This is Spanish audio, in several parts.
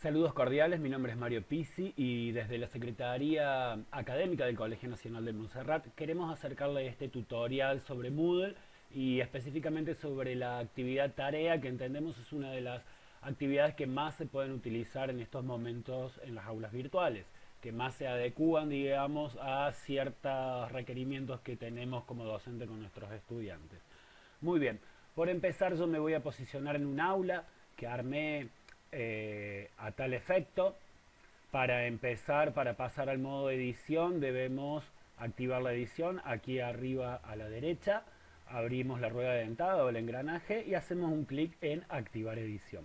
Saludos cordiales, mi nombre es Mario Pisi y desde la Secretaría Académica del Colegio Nacional de Montserrat queremos acercarle este tutorial sobre Moodle y específicamente sobre la actividad tarea que entendemos es una de las actividades que más se pueden utilizar en estos momentos en las aulas virtuales, que más se adecúan, digamos, a ciertos requerimientos que tenemos como docente con nuestros estudiantes. Muy bien, por empezar yo me voy a posicionar en un aula que armé eh, a tal efecto. Para empezar, para pasar al modo edición, debemos activar la edición aquí arriba a la derecha. Abrimos la rueda dentada o el engranaje y hacemos un clic en activar edición.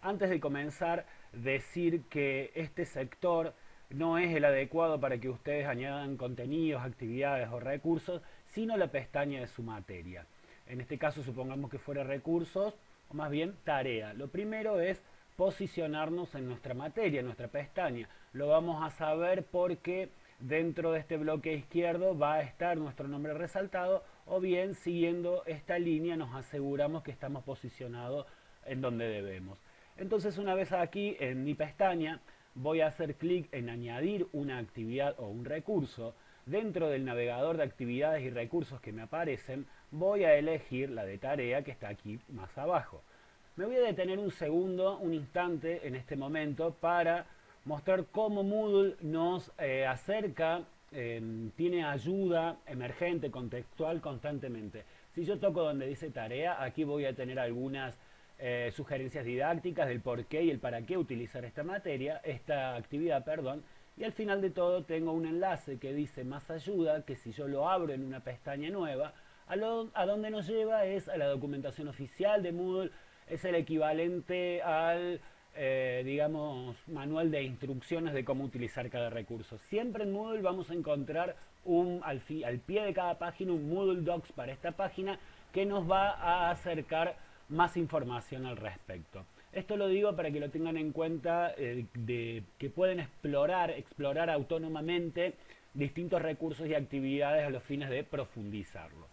Antes de comenzar, decir que este sector no es el adecuado para que ustedes añadan contenidos, actividades o recursos, sino la pestaña de su materia. En este caso, supongamos que fuera recursos, o más bien tarea. Lo primero es posicionarnos en nuestra materia, en nuestra pestaña. Lo vamos a saber porque dentro de este bloque izquierdo va a estar nuestro nombre resaltado o bien siguiendo esta línea nos aseguramos que estamos posicionados en donde debemos. Entonces una vez aquí en mi pestaña voy a hacer clic en añadir una actividad o un recurso. Dentro del navegador de actividades y recursos que me aparecen voy a elegir la de tarea que está aquí más abajo. Me voy a detener un segundo, un instante en este momento para mostrar cómo Moodle nos eh, acerca, em, tiene ayuda emergente, contextual constantemente. Si yo toco donde dice tarea, aquí voy a tener algunas eh, sugerencias didácticas del por qué y el para qué utilizar esta materia, esta actividad, perdón, y al final de todo tengo un enlace que dice más ayuda, que si yo lo abro en una pestaña nueva, a, a donde nos lleva es a la documentación oficial de Moodle, es el equivalente al, eh, digamos, manual de instrucciones de cómo utilizar cada recurso. Siempre en Moodle vamos a encontrar un, al, pie de cada página un Moodle Docs para esta página que nos va a acercar más información al respecto. Esto lo digo para que lo tengan en cuenta eh, de que pueden explorar, explorar autónomamente distintos recursos y actividades a los fines de profundizarlo.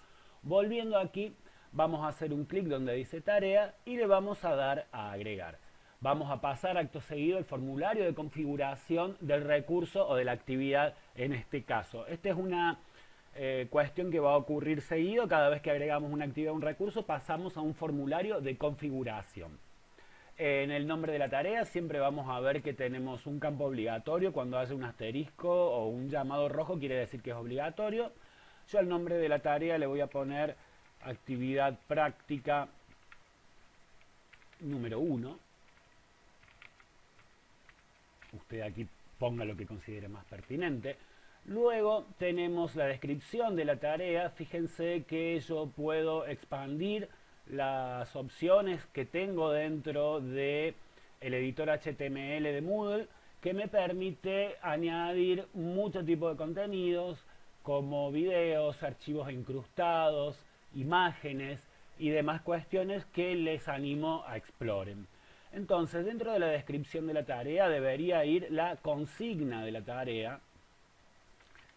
Volviendo aquí, vamos a hacer un clic donde dice tarea y le vamos a dar a agregar. Vamos a pasar acto seguido el formulario de configuración del recurso o de la actividad en este caso. Esta es una eh, cuestión que va a ocurrir seguido. Cada vez que agregamos una actividad o un recurso pasamos a un formulario de configuración. En el nombre de la tarea siempre vamos a ver que tenemos un campo obligatorio. Cuando hace un asterisco o un llamado rojo quiere decir que es obligatorio. Yo al nombre de la tarea le voy a poner actividad práctica número uno. Usted aquí ponga lo que considere más pertinente. Luego tenemos la descripción de la tarea. Fíjense que yo puedo expandir las opciones que tengo dentro de el editor HTML de Moodle que me permite añadir mucho tipo de contenidos como videos, archivos incrustados, imágenes y demás cuestiones que les animo a exploren. Entonces, dentro de la descripción de la tarea debería ir la consigna de la tarea,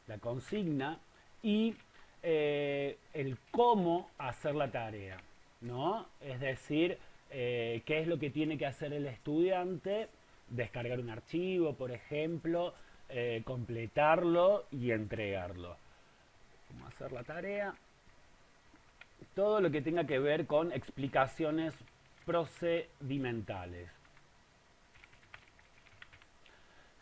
la consigna y eh, el cómo hacer la tarea, ¿no? Es decir, eh, qué es lo que tiene que hacer el estudiante, descargar un archivo, por ejemplo, eh, completarlo y entregarlo. ¿Cómo hacer la tarea? Todo lo que tenga que ver con explicaciones procedimentales.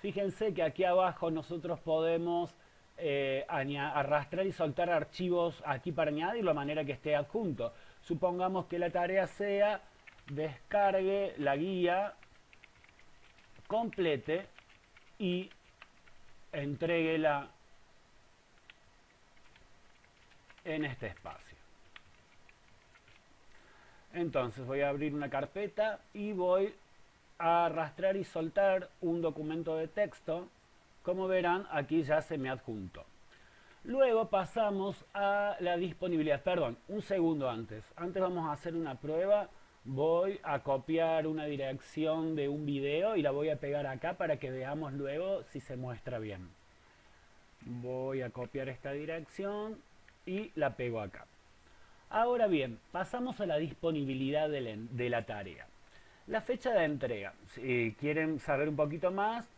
Fíjense que aquí abajo nosotros podemos eh, arrastrar y soltar archivos aquí para añadirlo de manera que esté adjunto. Supongamos que la tarea sea descargue la guía, complete y entreguela en este espacio. Entonces voy a abrir una carpeta y voy a arrastrar y soltar un documento de texto. Como verán, aquí ya se me adjunto. Luego pasamos a la disponibilidad. Perdón, un segundo antes. Antes vamos a hacer una prueba. Voy a copiar una dirección de un video y la voy a pegar acá para que veamos luego si se muestra bien. Voy a copiar esta dirección y la pego acá. Ahora bien, pasamos a la disponibilidad de la, tarea. La fecha de entrega. Si quieren saber un poquito más,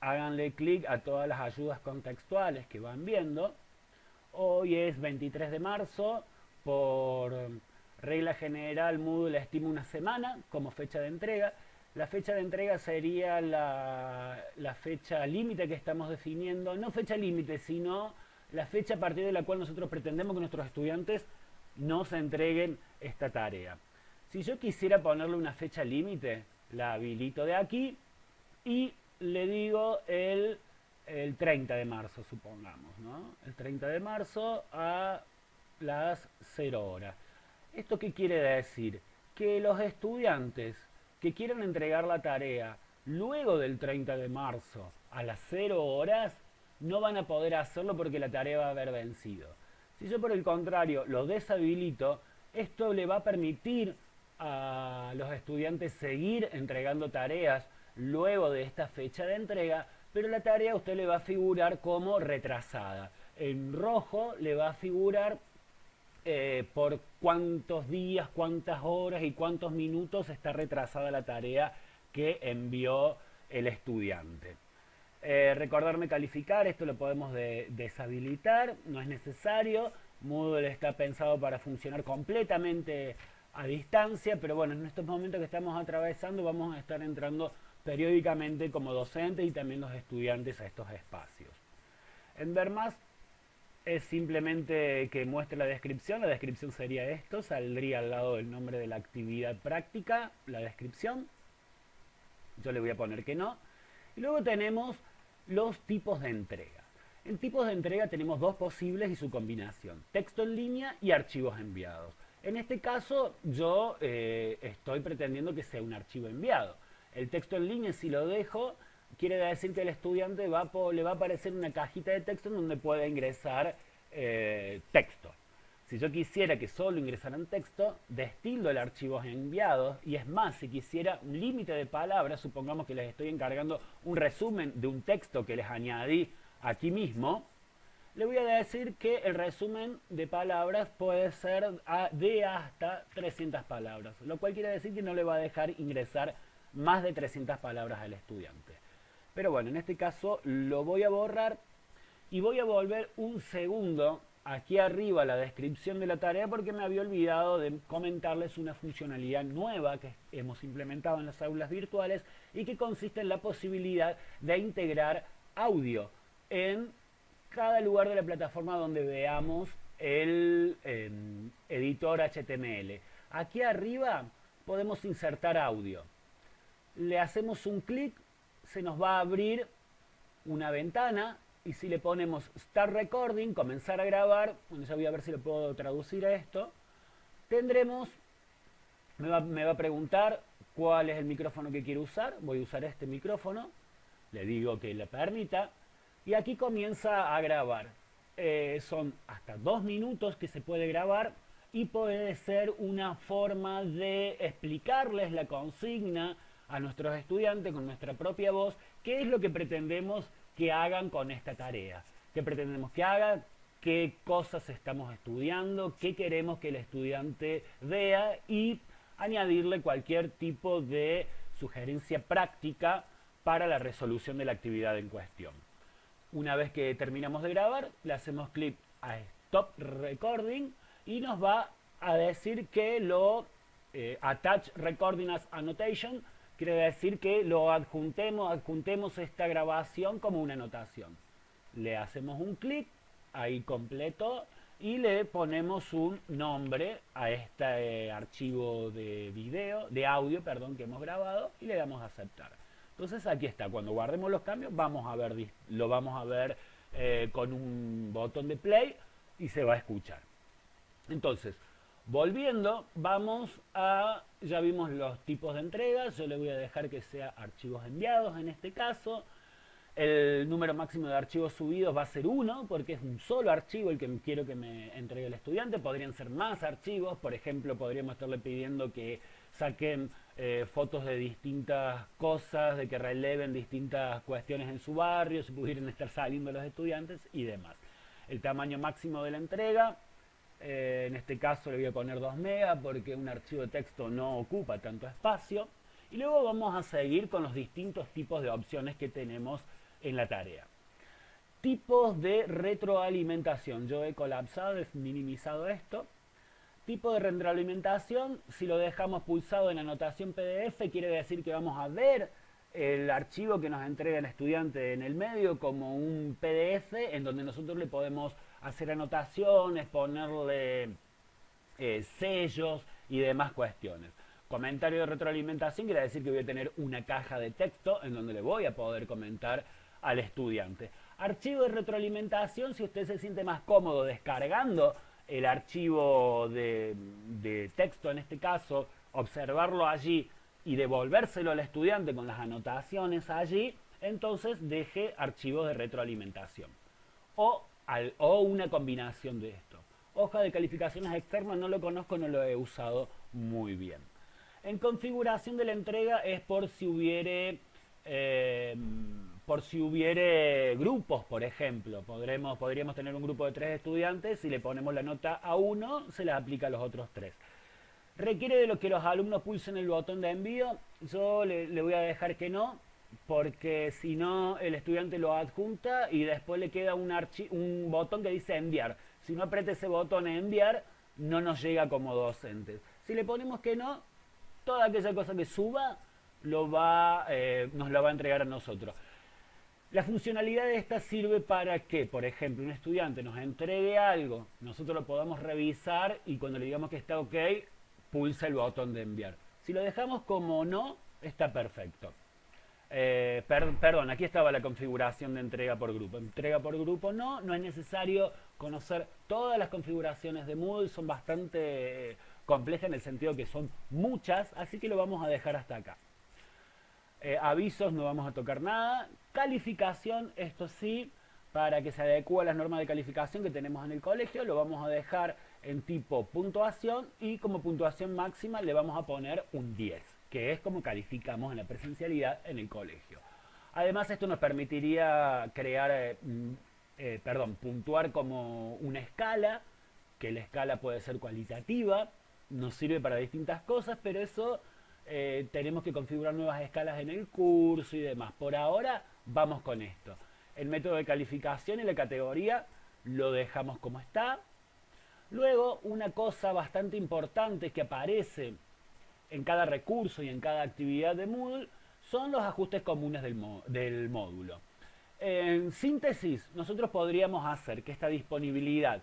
háganle clic a todas las ayudas contextuales que van viendo. Hoy es 23 de marzo, por regla general Moodle estima una semana como fecha de entrega. La fecha de entrega sería la, la fecha límite que estamos definiendo, no fecha límite, sino la fecha a partir de la cual nosotros pretendemos que nuestros estudiantes nos entreguen esta tarea. Si yo quisiera ponerle una fecha límite, la habilito de aquí y le digo el, el 30 de marzo, supongamos, ¿no? El 30 de marzo a las 0 horas. ¿Esto qué quiere decir? Que los estudiantes que quieran entregar la tarea luego del 30 de marzo a las 0 horas no van a poder hacerlo porque la tarea va a haber vencido. Si yo por el contrario lo deshabilito, esto le va a permitir a los estudiantes seguir entregando tareas luego de esta fecha de entrega, pero la tarea a usted le va a figurar como retrasada. En rojo le va a figurar eh, por cuántos días, cuántas horas y cuántos minutos está retrasada la tarea que envió el estudiante. Eh, recordarme calificar, esto lo podemos deshabilitar, no es necesario. Moodle está pensado para funcionar completamente a distancia, pero bueno, en estos momentos que estamos atravesando vamos a estar entrando periódicamente como docentes y también los estudiantes a estos espacios. En ver más es simplemente que muestre la descripción, la descripción sería esto, saldría al lado del nombre de la actividad práctica, la descripción, yo le voy a poner que no, y luego tenemos los tipos de entrega. En tipos de entrega tenemos dos posibles y su combinación, texto en línea y archivos enviados. En este caso yo eh, estoy pretendiendo que sea un archivo enviado. El texto en línea si lo dejo quiere decir que el estudiante le va a aparecer una cajita de texto en donde puede ingresar eh, texto. Si yo quisiera que solo ingresaran texto, destilo el archivo enviados y es más, si quisiera un límite de palabras, supongamos que les estoy encargando un resumen de un texto que les añadí aquí mismo, le voy a decir que el resumen de palabras puede ser de hasta 300 palabras, lo cual quiere decir que no le va a dejar ingresar más de 300 palabras al estudiante. Pero bueno, en este caso lo voy a borrar y voy a volver un segundo aquí arriba la descripción de la tarea porque me había olvidado de comentarles una funcionalidad nueva que hemos implementado en las aulas virtuales y que consiste en la posibilidad de integrar audio en cada lugar de la plataforma donde veamos el em, editor HTML. Aquí arriba podemos insertar audio. Le hacemos un clic, se nos va a abrir una ventana y si le ponemos Start Recording, comenzar a grabar, ya voy a ver si lo puedo traducir a esto, tendremos, me va, me va a preguntar cuál es el micrófono que quiero usar, voy a usar este micrófono, le digo que le permita, y aquí comienza a grabar. Eh, son hasta dos minutos que se puede grabar y puede ser una forma de explicarles la consigna a nuestros estudiantes con nuestra propia voz, qué es lo que pretendemos que hagan con esta tarea. ¿Qué pretendemos que haga? ¿Qué cosas estamos estudiando? ¿Qué queremos que el estudiante vea? Y añadirle cualquier tipo de sugerencia práctica para la resolución de la actividad en cuestión. Una vez que terminamos de grabar, le hacemos clic a Stop Recording y nos va a decir que lo eh, Attach Recording as Annotation quiere decir que lo adjuntemos, adjuntemos esta grabación como una anotación. Le hacemos un clic, ahí completo, y le ponemos un nombre a este eh, archivo de video, de audio, perdón, que hemos grabado, y le damos a aceptar. Entonces aquí está, cuando guardemos los cambios, vamos a ver, lo vamos a ver eh, con un botón de play y se va a escuchar. Entonces, Volviendo, vamos a, ya vimos los tipos de entregas, yo le voy a dejar que sea archivos enviados en este caso. El número máximo de archivos subidos va a ser uno, porque es un solo archivo el que quiero que me entregue el estudiante. Podrían ser más archivos, por ejemplo, podríamos estarle pidiendo que saquen eh, fotos de distintas cosas, de que releven distintas cuestiones en su barrio, si pudieran estar saliendo los estudiantes y demás. El tamaño máximo de la entrega eh, en este caso le voy a poner 2 megas porque un archivo de texto no ocupa tanto espacio. Y luego vamos a seguir con los distintos tipos de opciones que tenemos en la tarea. Tipos de retroalimentación. Yo he colapsado, he minimizado esto. Tipo de retroalimentación, si lo dejamos pulsado en anotación PDF, quiere decir que vamos a ver el archivo que nos entrega el estudiante en el medio como un PDF en donde nosotros le podemos hacer anotaciones, ponerle eh, sellos y demás cuestiones. Comentario de retroalimentación quiere decir que voy a tener una caja de texto en donde le voy a poder comentar al estudiante. Archivo de retroalimentación, si usted se siente más cómodo descargando el archivo de, de texto en este caso, observarlo allí y devolvérselo al estudiante con las anotaciones allí, entonces deje archivos de retroalimentación. O, o una combinación de esto. Hoja de calificaciones externas no lo conozco, no lo he usado muy bien. En configuración de la entrega es por si hubiere, eh, por si hubiere grupos, por ejemplo. Podremos, podríamos tener un grupo de tres estudiantes, si le ponemos la nota a uno, se la aplica a los otros tres. ¿Requiere de lo que los alumnos pulsen el botón de envío? Yo le, voy a dejar que no, porque si no el estudiante lo adjunta y después le queda un, un botón que dice enviar. Si no aprieta ese botón enviar, no nos llega como docentes. Si le ponemos que no, toda aquella cosa que suba lo va, eh, nos la va a entregar a nosotros. La funcionalidad de esta sirve para que, por ejemplo, un estudiante nos entregue algo, nosotros lo podamos revisar y cuando le digamos que está ok, pulsa el botón de enviar. Si lo dejamos como no, está perfecto. Eh, perdón, aquí estaba la configuración de entrega por grupo. Entrega por grupo no, no es necesario conocer todas las configuraciones de Moodle, son bastante complejas en el sentido que son muchas, así que lo vamos a dejar hasta acá. Eh, avisos, no vamos a tocar nada. Calificación, esto sí, para que se adecue a las normas de calificación que tenemos en el colegio, lo vamos a dejar en tipo puntuación y como puntuación máxima le vamos a poner un 10, que es como calificamos en la presencialidad en el colegio. Además esto nos permitiría crear, eh, mm, eh, perdón, puntuar como una escala, que la escala puede ser cualitativa, nos sirve para distintas cosas, pero eso eh, tenemos que configurar nuevas escalas en el curso y demás. Por ahora vamos con esto. El método de calificación y la categoría lo dejamos como está, Luego, una cosa bastante importante que aparece en cada recurso y en cada actividad de Moodle son los ajustes comunes del, módulo. En síntesis, nosotros podríamos hacer que esta disponibilidad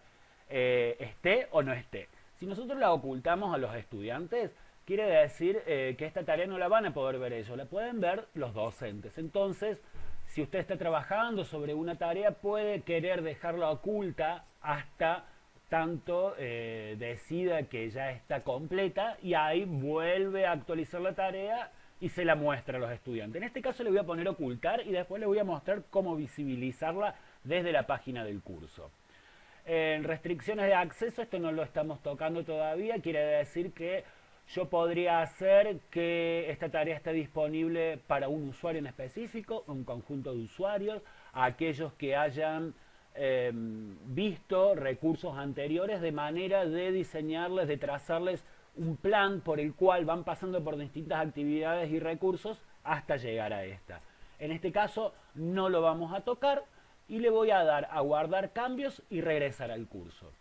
eh, esté o no esté. Si nosotros la ocultamos a los estudiantes, quiere decir eh, que esta tarea no la van a poder ver ellos, la pueden ver los docentes. Entonces, si usted está trabajando sobre una tarea, puede querer dejarla oculta hasta tanto eh, decida que ya está completa y ahí vuelve a actualizar la tarea y se la muestra a los estudiantes. En este caso le voy a poner ocultar y después le voy a mostrar cómo visibilizarla desde la página del curso. En restricciones de acceso, esto no lo estamos tocando todavía, quiere decir que yo podría hacer que esta tarea esté disponible para un usuario en específico, un conjunto de usuarios, aquellos que hayan Em, visto recursos anteriores de manera de diseñarles, de trazarles un plan por el cual van pasando por distintas actividades y recursos hasta llegar a esta. En este caso no lo vamos a tocar y le voy a dar a guardar cambios y regresar al curso.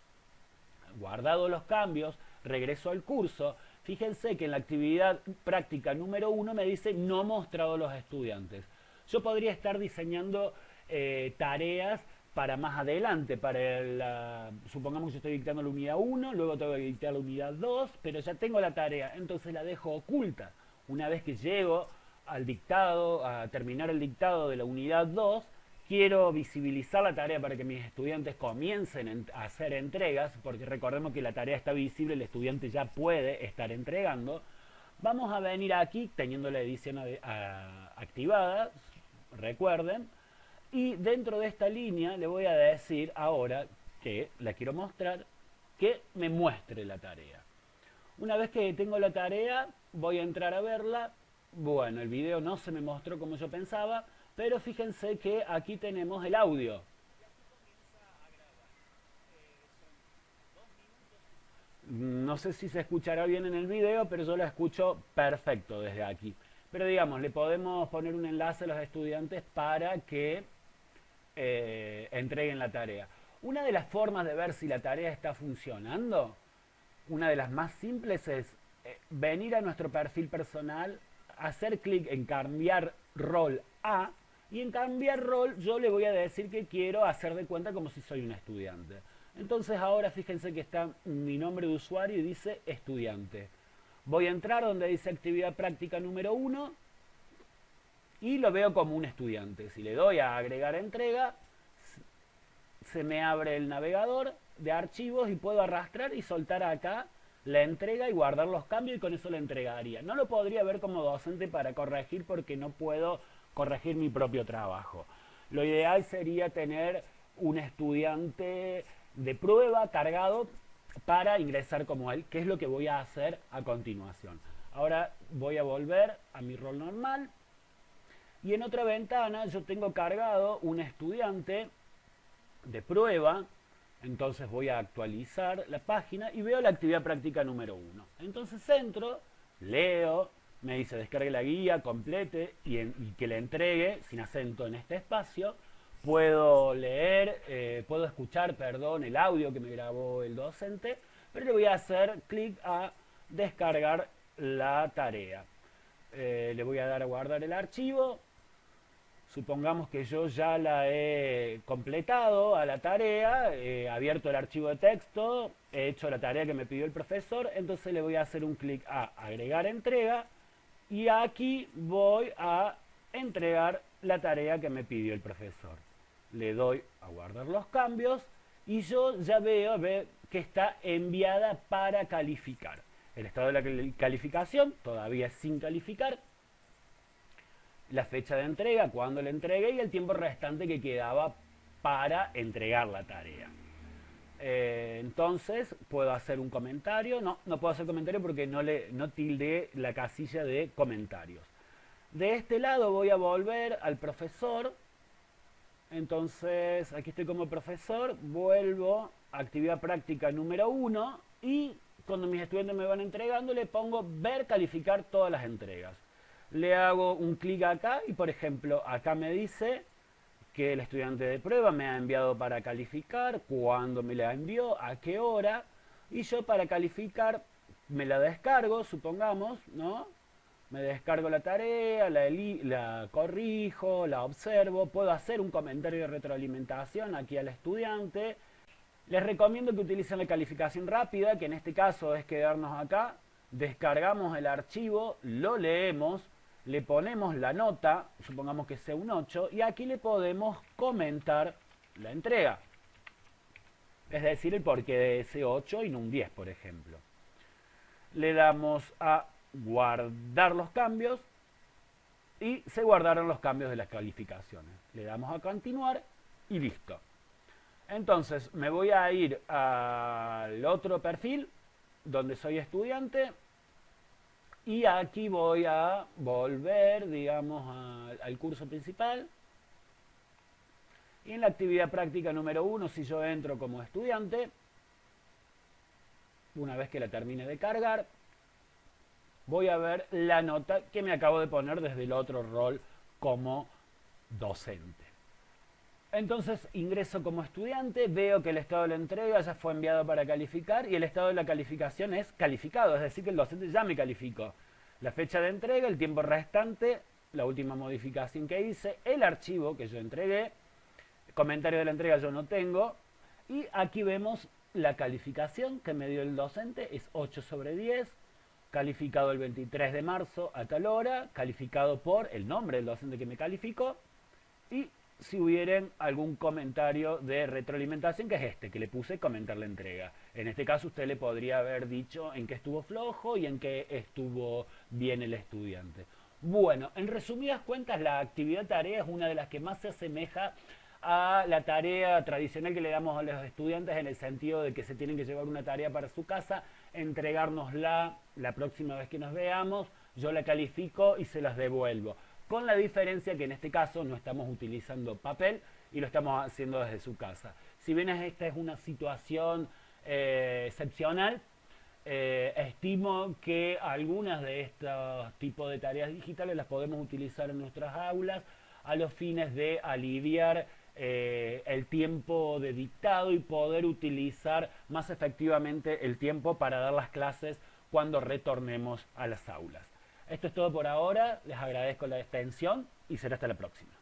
Guardado los cambios, regreso al curso. Fíjense que en la actividad práctica número uno me dice no mostrado los estudiantes. Yo podría estar diseñando eh, tareas para más adelante, para la, supongamos que yo estoy dictando la unidad 1, luego tengo que dictar la unidad 2, pero ya tengo la tarea, entonces la dejo oculta. Una vez que llego al dictado, a terminar el dictado de la unidad 2, quiero visibilizar la tarea para que mis estudiantes comiencen a hacer entregas, porque recordemos que la tarea está visible, el estudiante ya puede estar entregando. Vamos a venir aquí, teniendo la edición activada, recuerden, y dentro de esta línea le voy a decir ahora que la quiero mostrar, que me muestre la tarea. Una vez que tengo la tarea, voy a entrar a verla. Bueno, el video no se me mostró como yo pensaba, pero fíjense que aquí tenemos el audio. No sé si se escuchará bien en el video, pero yo la escucho perfecto desde aquí. pero digamos, le podemos poner un enlace a los estudiantes para que eh, entreguen la tarea. Una de las formas de ver si la tarea está funcionando, una de las más simples es eh, venir a nuestro perfil personal, hacer clic en cambiar rol a, y en cambiar rol yo le voy a decir que quiero hacer de cuenta como si soy un estudiante. Entonces ahora fíjense que está mi nombre de usuario y dice estudiante. Voy a entrar donde dice actividad práctica número 1 y lo veo como un estudiante. Si le doy a agregar entrega, se me abre el navegador de archivos y puedo arrastrar y soltar acá la entrega y guardar los cambios y con eso la entregaría. No lo podría ver como docente para corregir porque no puedo corregir mi propio trabajo. Lo ideal sería tener un estudiante de prueba cargado para ingresar como él, que es lo que voy a hacer a continuación. Ahora voy a volver a mi rol normal y en otra ventana yo tengo cargado un estudiante de prueba, entonces voy a actualizar la página y veo la actividad práctica número 1. Entonces entro, leo, me dice descargue la guía, complete y, que le entregue sin acento en este espacio puedo leer, eh, puedo escuchar, perdón, el audio que me grabó el docente, pero le voy a hacer clic a descargar la tarea. Eh, le voy a dar a guardar el archivo. Supongamos que yo ya la he completado a la tarea, he abierto el archivo de texto, he hecho la tarea que me pidió el profesor, entonces le voy a hacer un clic a agregar entrega y aquí voy a entregar la tarea que me pidió el profesor le doy a guardar los cambios y yo ya veo, que está enviada para calificar. El estado de la calificación todavía sin calificar. La fecha de entrega, cuando la entregué y el tiempo restante que quedaba para entregar la tarea. Eh, entonces puedo hacer un comentario. No, no puedo hacer comentario porque no, le, no tilde la casilla de comentarios. De este lado voy a volver al profesor entonces, aquí estoy como profesor, vuelvo a actividad práctica número uno y cuando mis estudiantes me van entregando le pongo ver calificar todas las entregas. Le hago un clic acá y por ejemplo acá me dice que el estudiante de prueba me ha enviado para calificar, cuándo me la envió, a qué hora y yo para calificar me la descargo, supongamos, ¿no? me descargo la tarea, la, la, corrijo, la observo, puedo hacer un comentario de retroalimentación aquí al estudiante. Les recomiendo que utilicen la calificación rápida, que en este caso es quedarnos acá, descargamos el archivo, lo leemos, le ponemos la nota, supongamos que sea un 8, y aquí le podemos comentar la entrega. Es decir, el porqué de ese 8 y no un 10, por ejemplo. Le damos a guardar los cambios y se guardaron los cambios de las calificaciones. Le damos a continuar y listo. Entonces me voy a ir al otro perfil donde soy estudiante y aquí voy a volver, digamos, al curso principal. Y en la actividad práctica número uno, si yo entro como estudiante, una vez que la termine de cargar, voy a ver la nota que me acabo de poner desde el otro rol como docente. Entonces ingreso como estudiante, veo que el estado de la entrega ya fue enviado para calificar y el estado de la calificación es calificado, es decir que el docente ya me calificó. La fecha de entrega, el tiempo restante, la última modificación que hice, el archivo que yo entregué, comentario de la entrega yo no tengo y aquí vemos la calificación que me dio el docente, es 8 sobre 10, calificado el 23 de marzo a tal hora, calificado por el nombre del docente que me calificó y si hubieran algún comentario de retroalimentación, que es este, que le puse comentar la entrega. En este caso usted le podría haber dicho en qué estuvo flojo y en qué estuvo bien el estudiante. Bueno, en resumidas cuentas, la actividad tarea es una de las que más se asemeja a la tarea tradicional que le damos a los estudiantes en el sentido de que se tienen que llevar una tarea para su casa entregárnosla la próxima vez que nos veamos, yo la califico y se las devuelvo. Con la diferencia que en este caso no estamos utilizando papel y lo estamos haciendo desde su casa. Si bien esta es una situación eh, excepcional, eh, estimo que algunas de estos tipos de tareas digitales las podemos utilizar en nuestras aulas a los fines de aliviar eh, el tiempo de dictado y poder utilizar más efectivamente el tiempo para dar las clases cuando retornemos a las aulas. Esto es todo por ahora, les agradezco la extensión y será hasta la próxima.